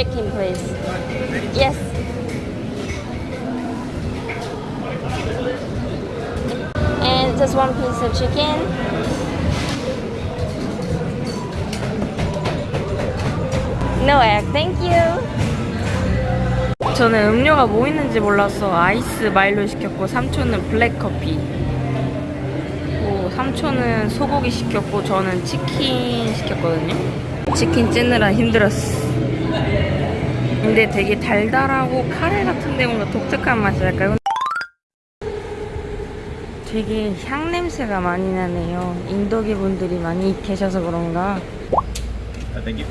chicken, please. Yes. And just one piece of chicken. No egg, thank you. 저는 음료가 뭐 있는지 몰라서 아이스 마일로 시켰고 삼촌은 블랙 커피. 뭐 삼촌은 소고기 시켰고 저는 치킨 시켰거든요. 치킨 찌느라 힘들었어. 근데 되게 달달하고 카레 같은 데 뭔가 독특한 맛이랄까요? 되게 향 냄새가 많이 나네요. 인도계 분들이 많이 계셔서 그런가. 아, thank you.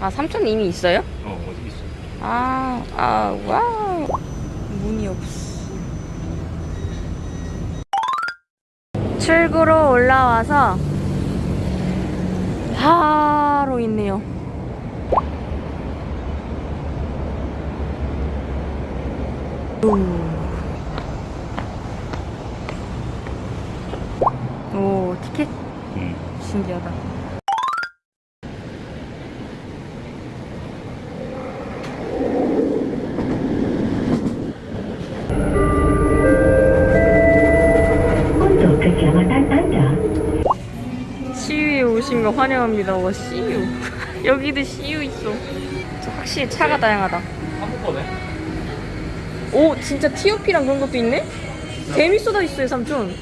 아 삼촌 이미 있어요? 어, 어디 있어? 아, 아, wow. 문이 없어. 출구로 올라와서 바로 있네요. 오, 오 티켓 응. 신기하다. CU에 오신 거 환영합니다. 와, CU. 여기도 CU 있어. 저 확실히 차가 다양하다. 오, 진짜 TOP랑 그런 것도 있네? 재밌어다 있어요, 삼촌.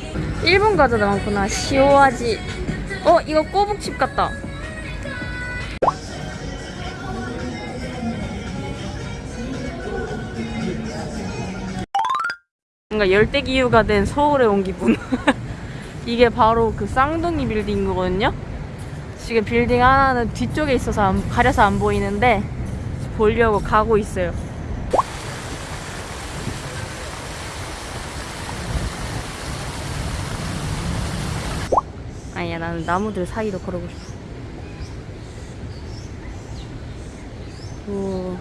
일본 과자도 많구나. 시오아지. 어, 이거 꼬북칩 같다. 뭔가 열대기후가 된 서울에 온 기분. 이게 바로 그 쌍둥이 빌딩이거든요. 지금 빌딩 하나는 뒤쪽에 있어서 안- 가려서 안 보이는데 보려고 가고 있어요. 아니야 나는 나무들 사이로 걸어고 싶어. 오,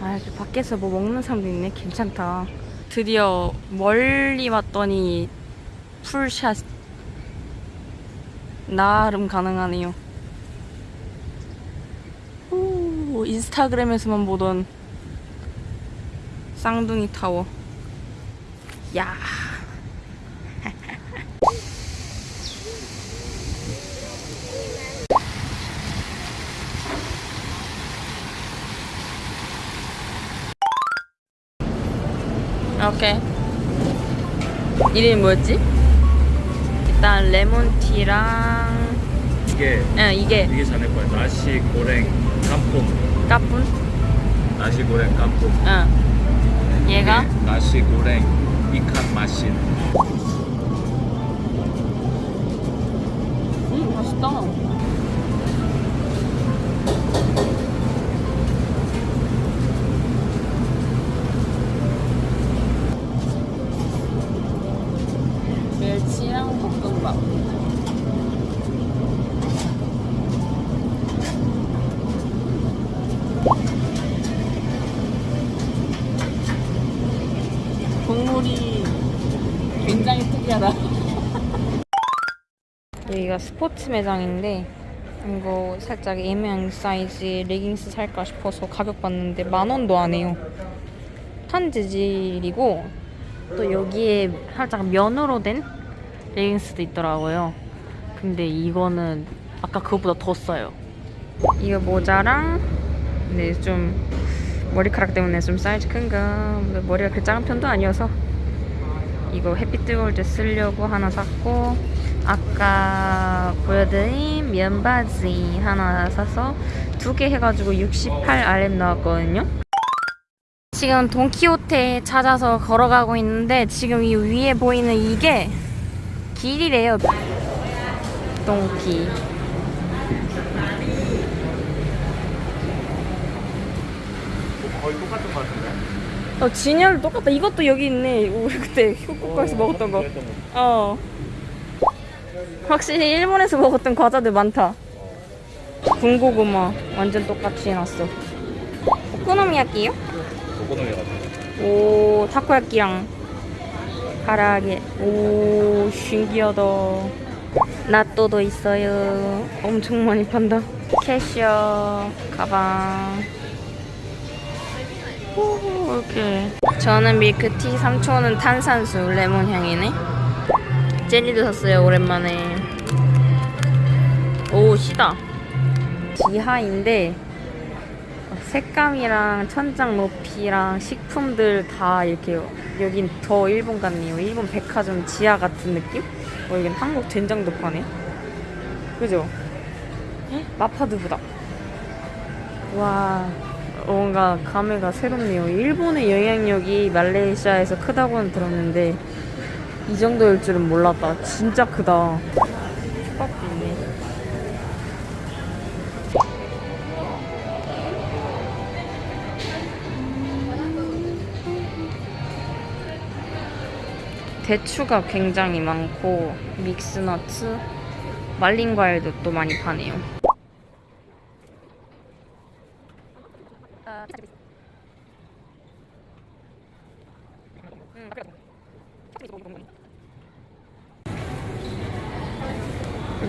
아 이렇게 밖에서 뭐 먹는 사람도 있네. 괜찮다. 드디어 멀리 왔더니 풀샷 나름 가능하네요. 오, 인스타그램에서만 보던 쌍둥이 타워. 야. 오케이. 이름이 뭐였지? 일단 레몬티랑 이게 응 이게 이게 자네 거야. 나시 고랭 깐품. 까뿐 나시 고랭 깐품. 응 얘가 나시 고랭 이칸 마신. 음 맛있다 멸치랑 볶음밥 국물이 굉장히 특이하다 여기가 스포츠 매장인데 이거 살짝 애매한 사이즈 레깅스 살까 싶어서 가격 봤는데 만 원도 안 해요. 탄 재질이고 또 여기에 살짝 면으로 된 레깅스도 있더라고요. 근데 이거는 아까 그것보다 더 싸요. 이거 모자랑 근데 좀 머리카락 때문에 좀 사이즈 큰가 근데 머리가 그렇게 작은 편도 아니어서 이거 햇빛 뜨거울 때 쓰려고 하나 샀고 아까 보여드린 면바지 하나 사서 두 개 해가지고 68RM 나왔거든요 지금 돈키호테 찾아서 걸어가고 있는데 지금 이 위에 보이는 이게 길이래요 돈키 거의 똑같은 거 같은데. 어 진열 똑같다 이것도 여기 있네 우리 그때 후쿠오카에서 먹었던 거. 어. 확실히 일본에서 먹었던 과자들 많다. 군고구마 완전 똑같이 해놨어. 오코노미야끼요? 오코노미 같은 거. 오 타코야끼랑 가라아게. 오 신기하다. 나또도 있어요. 엄청 많이 판다. 캐시어, 가방. 오, 이렇게. 저는 밀크티, 3초는 탄산수, 레몬 향이네. 젤리도 샀어요, 오랜만에. 오, 시다. 지하인데, 색감이랑 천장 높이랑 식품들 다 이렇게 여긴 더 일본 같네요. 일본 백화점 지하 같은 느낌? 어, 여긴 한국 된장도 파네. 그죠? 헉, 마파두부다. 와, 뭔가 감회가 새롭네요. 일본의 영향력이 말레이시아에서 크다고는 들었는데 이 정도일 줄은 몰랐다. 진짜 크다. 대추가 굉장히 많고 믹스너츠, 말린 과일도 또 많이 파네요.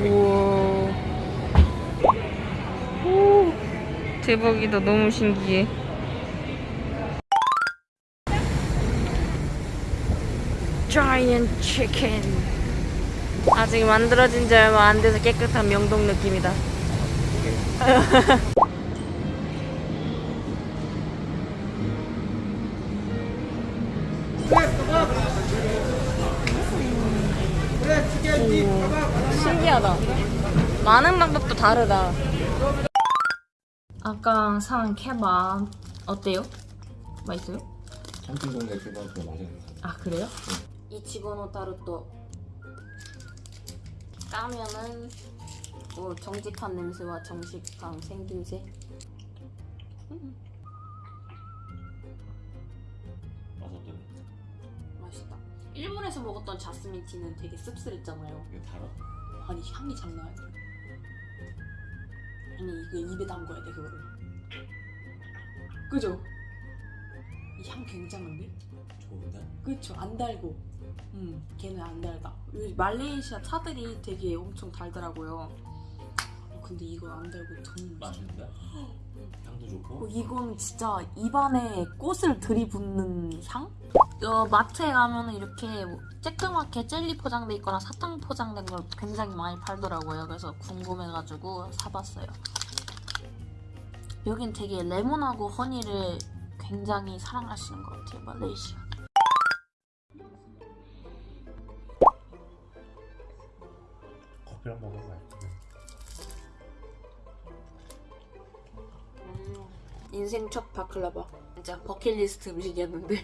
우와. 오, 대박이다. 너무 신기해. 자이언트 치킨 아직 만들어진 지 얼마 안 돼서 깨끗한 명동 느낌이다 오, 신기하다 많은 방법도 다르다 아까 산 케밥 어때요? 맛있어요? 맛있는 아 그래요? 이치고노 타르토 까면은 뭐 정직한 냄새와 정직한 생김새 맛 어때? 맛있다 일본에서 먹었던 자스민 티는 되게 씁쓸했잖아요 이게 달아? 아니 향이 장난 아니야 아니 이거 입에 담궈야 돼 그거를 그죠? 이 향 굉장한데? 좋은데? 그쵸 안 달고 음 걔는 안 달다. 요즘 말레이시아 차들이 되게 엄청 달더라고요. 어, 근데 이건 안 달고 돈 맛있는데? 향도 어, 좋고? 이건 진짜 입안에 꽃을 들이붓는 향? 어, 마트에 가면 이렇게 뭐 쬐끄맣게 젤리 포장돼 있거나 사탕 포장된 걸 굉장히 많이 팔더라고요. 그래서 궁금해가지고 사봤어요. 여긴 되게 레몬하고 허니를 굉장히 사랑하시는 것 같아요 말레이시아 커피랑 먹으면 맛있겠네 인생 첫 baklava. 진짜 버킷리스트 음식이었는데.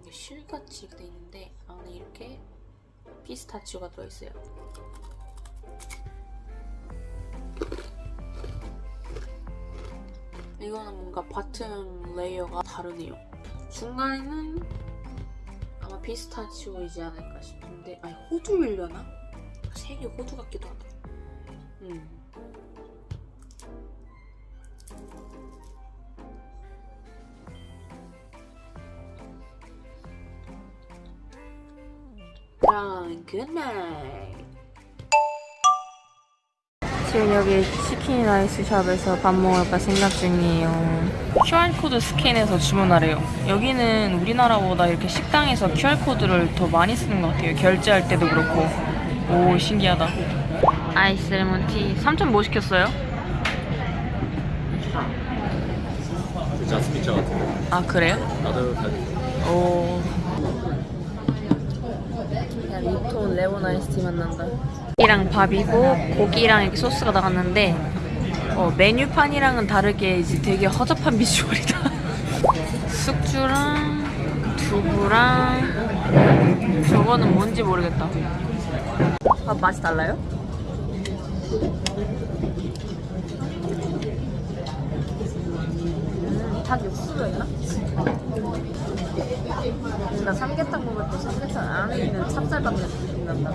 이게 실같이 돼 있는데 안에 이렇게 피스타치오가 들어있어요. 이거는 뭔가 bottom layer가 다르네요. 중간에는 아마 피스타치오이지 않을까 싶은데 아니 호두일려나? 색이 호두 같기도 하다. 음. 그럼 good night 지금 여기 chicken rice shop에서 밥 먹을까 생각 중이에요. QR코드 스캔해서 주문하래요. 여기는 우리나라보다 이렇게 식당에서 QR코드를 더 많이 쓰는 것 같아요. 결제할 때도 그렇고 오 신기하다 ice lemon tea 3천 뭐 시켰어요? 그 자스민 차 같은 아 그래요? 거 따뜻하게 오. 야, Lipton lemon ice tea 맛난다. 이랑 밥이고 고기랑 이렇게 소스가 나갔는데 어, 메뉴판이랑은 다르게 이제 되게 허접한 비주얼이다. 숙주랑 두부랑 저거는 뭔지 모르겠다. 밥 맛이 달라요? 음, 닭 육수가 있나? 나 삼계탕 먹을 때 삼계탕 안에 있는 찹쌀밥 느낌 난다.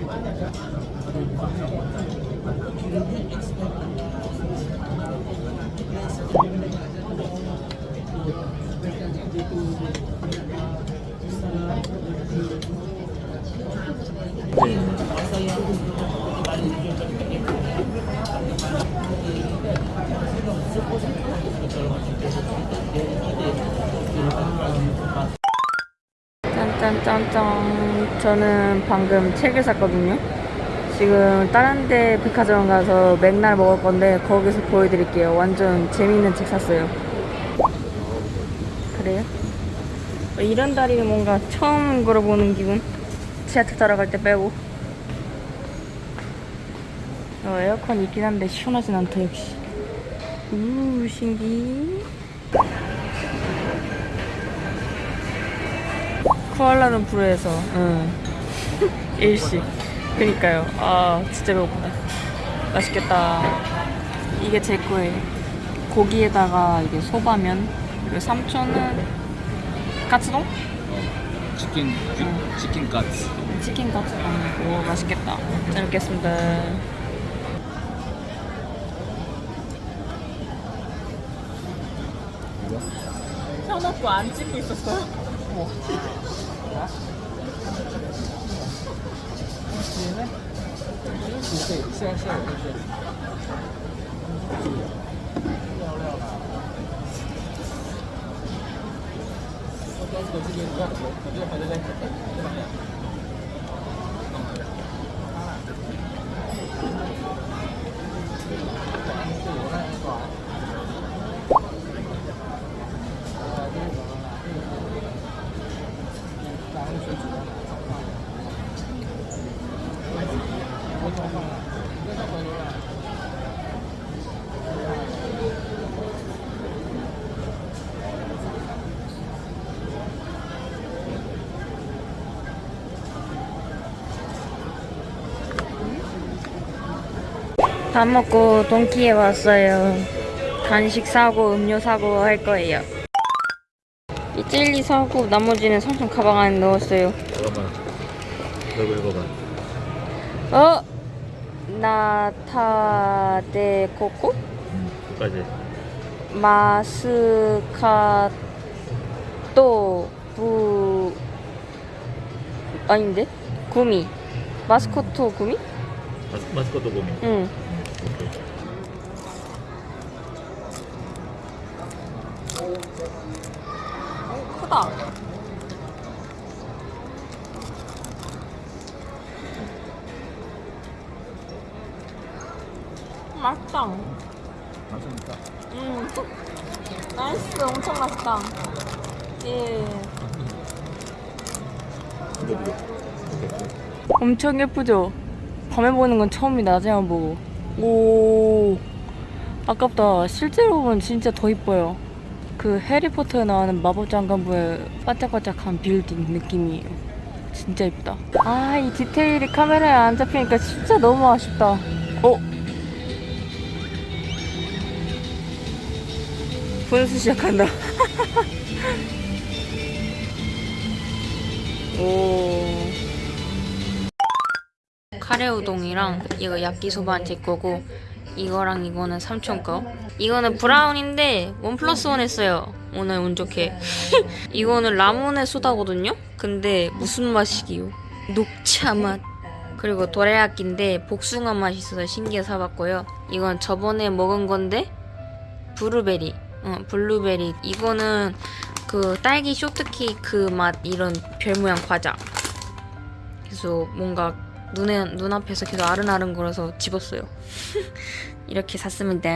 네. 짠짠짠짠. 저는 방금 책을 샀거든요. 지금 다른 데 백화점 가서 맥날 먹을 건데 거기서 보여드릴게요. 완전 재밌는 책 샀어요. 그래요? 어, 이런 다리는 뭔가 처음 걸어보는 기분. 지하철 타러 갈 때 빼고. 어, 에어컨 있긴 한데 시원하진 않다 역시. 우 신기. 코알라는 불에서 응. 일식. 그니까요. 아 진짜 배고프다. 맛있겠다. 이게 제 거예요. 고기에다가 이게 소바면 그리고 삼촌은 까츠동? 치킨 치- 치킨 카츠. 치킨 까츠동. 오 맛있겠다. 잘 먹겠습니다. 켜놓고 안 찍고 있었어요? 我。啊？你呢？真是费，现在现在就是。聊吧。我当时这边你要走，我就还在那等， 밥 먹고 동키에 왔어요. 간식 사고 음료 사고 할 거예요. 이 젤리 사고 나머지는 삼촌 가방 안에 넣었어요. 잠깐만. 읽어봐. 어? 나타데 코코? 까지. 마스카토 부 아닌데? 구미 마스코토 구미? 마스 마스코트 고민. 응 크다 맛있다 맛있다. 음 나이스 엄청 맛있다 예. 엄청 예쁘죠? 밤에 보는 건 처음이 낮에만 보고 오 아깝다. 실제로 보면 진짜 더 이뻐요. 그 해리포터에 나오는 마법 장관부의 반짝반짝한 빌딩 느낌이에요 진짜 이쁘다. 아 이 디테일이 카메라에 안 잡히니까 진짜 너무 아쉽다. 어? 분수 시작한다. 오 카레 우동이랑 이거 야끼소바는 제 거고 이거랑 이거는 삼촌 거. 이거는 브라운인데 원 플러스 원 했어요. 오늘 운 좋게. 이거는 라몬의 소다거든요? 근데 무슨 맛이기요? 녹차 맛. 그리고 도레야끼인데 복숭아 맛이 있어서 신기해 사봤고요. 이건 저번에 먹은 건데 블루베리. 어, 블루베리. 이거는 그 딸기 쇼트케이크 맛 이런 별 모양 과자. 그래서 뭔가 눈에 눈앞에서 계속 아른아른 거려서 집었어요. 이렇게 샀습니다.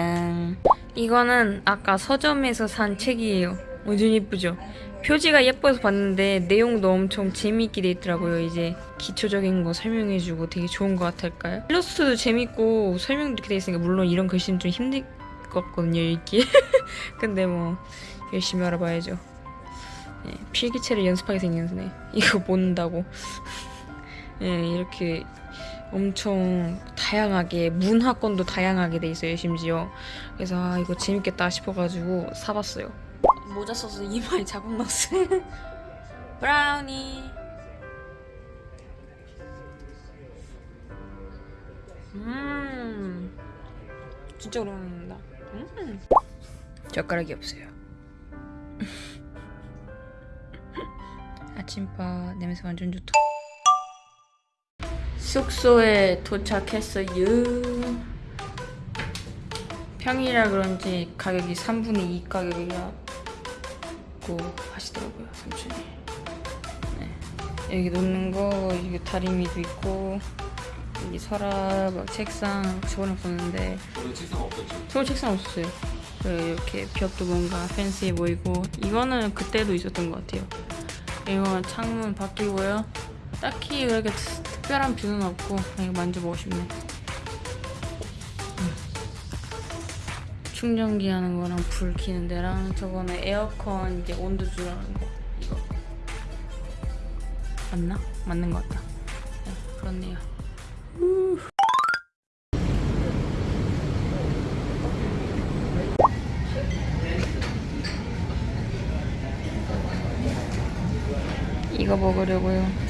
이거는 아까 서점에서 산 책이에요. 완전 예쁘죠? 표지가 예뻐서 봤는데 내용도 엄청 재미있게 돼 있더라고요. 이제 기초적인 거 설명해주고 되게 좋은 것 같을까요? 일러스트도 재밌고 설명도 이렇게 돼 있으니까 물론 이런 글씨는 좀 힘들 것 같거든요 읽기. 근데 뭐 열심히 알아봐야죠. 네, 필기체를 연습하게 생겼네. 이거 본다고. 예, 이렇게 엄청 다양하게 문화권도 다양하게 돼 있어요 심지어. 그래서 아 이거 재밌겠다 싶어가지고 사봤어요. 모자 써서 이마에 자국 났어요 브라우니. 음. 진짜 오랜만에 먹는다. 음. 젓가락이 없어요. 아침밥 냄새 완전 좋다 숙소에 도착했어요. 평일이라 그런지 가격이 3분의 2 가격이라 있고 하시더라고요 삼촌이. 네. 여기 놓는 거 여기 다리미도 있고 여기 서랍 막 책상 보는데 원래 책상 없었지. 서울 책상 없었어요. 그리고 이렇게 벽도 뭔가 팬시해 보이고 이거는 그때도 있었던 것 같아요. 이거 창문 바뀌고요. 딱히 그렇게 특- 특별한 뷰는 없고 그냥 만져보고 싶네. 음. 충전기 하는 거랑 불 켜는 데랑 저거는 에어컨 이제 온도 조절하는 거 이거 맞나? 맞는 것 같다. 네, 그렇네요. 이거 먹으려고요.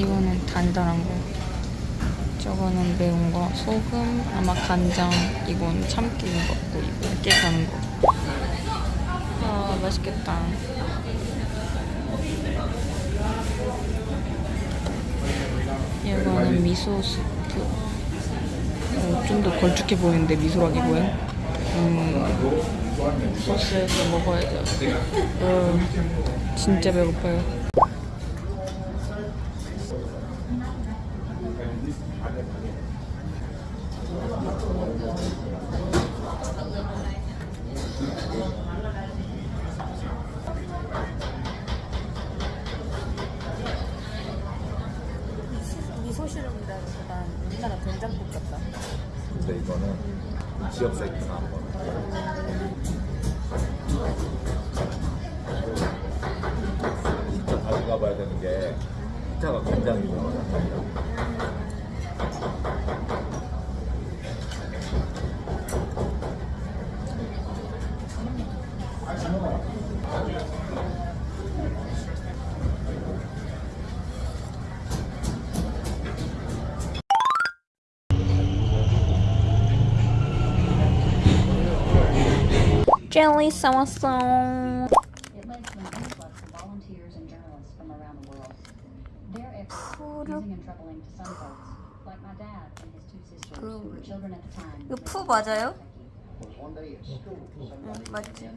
이거는 단단한 거. 저거는 매운 거. 소금, 아마 간장. 이건 참기름 같고 이거 깨 가는 거. 아 맛있겠다. 이거는 미소 스프. 어, 좀더 걸쭉해 보이는데 미소라기고요. 음, 소스에서 먹어야죠. 어, 진짜 배고파요. At the time. 이거 푸 맞아요? 응, 맞지.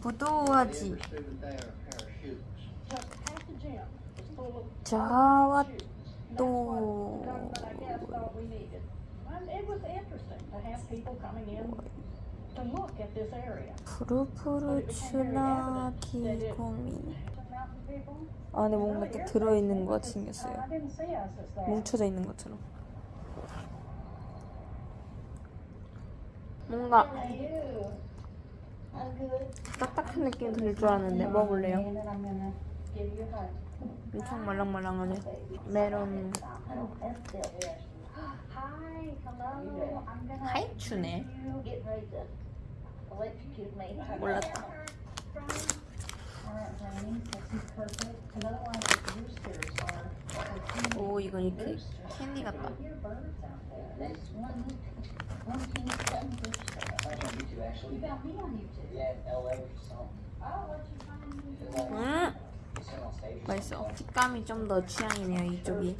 부도하지. Every student there a pair of shoes. Just half the gym was full of 자와 shoes. And 또 That's what government, I guess, thought we needed. And it was interesting to have people coming in to look at this area. 푸르푸르 추나 기 고미. Some mountain people, 안에 뭔가 딱 들어있는 것 같이 생겼어요. 뭉쳐져 있는 것처럼. 뭔가 딱딱한 느낌 들줄 a hug. 엄청 말랑말랑하네. 메론 하이추네. 몰랐다. 오 이건 이렇게 캔디 같다. 음 맛있어. 식감이 좀 더 취향이네요 이쪽이.